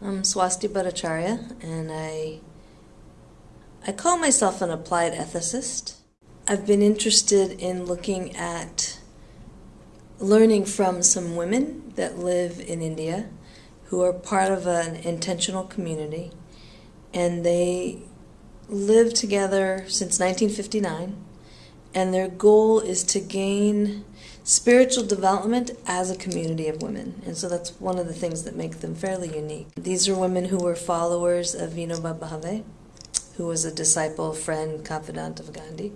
I'm Swasti Bhattacharya, and I I call myself an applied ethicist. I've been interested in looking at learning from some women that live in India who are part of an intentional community, and they live together since 1959, and their goal is to gain spiritual development as a community of women. And so that's one of the things that make them fairly unique. These are women who were followers of Vinoba Bhave, who was a disciple, friend, confidant of Gandhi.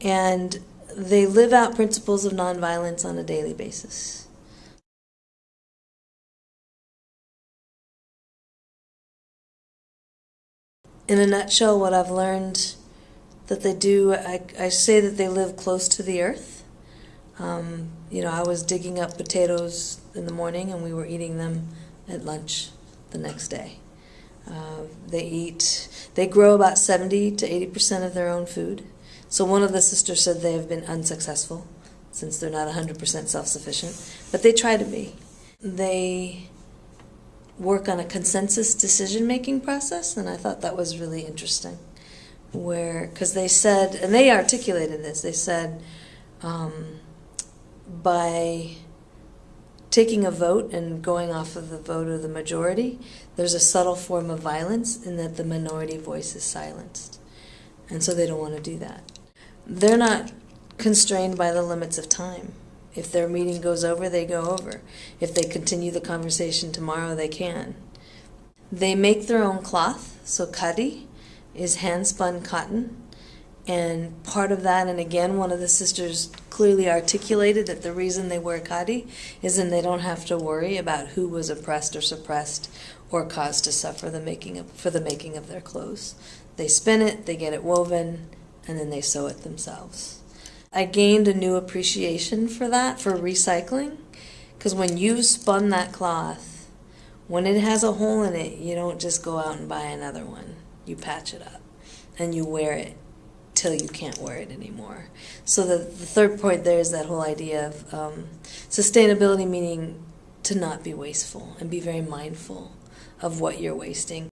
And they live out principles of nonviolence on a daily basis. In a nutshell, what I've learned that they do, I, I say that they live close to the earth um, you know, I was digging up potatoes in the morning and we were eating them at lunch the next day. Uh, they eat, they grow about 70 to 80% of their own food. So one of the sisters said they have been unsuccessful since they're not 100% self sufficient, but they try to be. They work on a consensus decision making process, and I thought that was really interesting. Where, because they said, and they articulated this, they said, um, by taking a vote and going off of the vote of the majority, there's a subtle form of violence in that the minority voice is silenced. And so they don't want to do that. They're not constrained by the limits of time. If their meeting goes over, they go over. If they continue the conversation tomorrow, they can. They make their own cloth, so khadi is hand spun cotton and part of that, and again, one of the sisters clearly articulated that the reason they wear khadi is then they don't have to worry about who was oppressed or suppressed or caused to suffer the making of, for the making of their clothes. They spin it, they get it woven, and then they sew it themselves. I gained a new appreciation for that, for recycling, because when you spun that cloth, when it has a hole in it, you don't just go out and buy another one. You patch it up and you wear it till you can't wear it anymore. So the, the third point there is that whole idea of um, sustainability, meaning to not be wasteful and be very mindful of what you're wasting.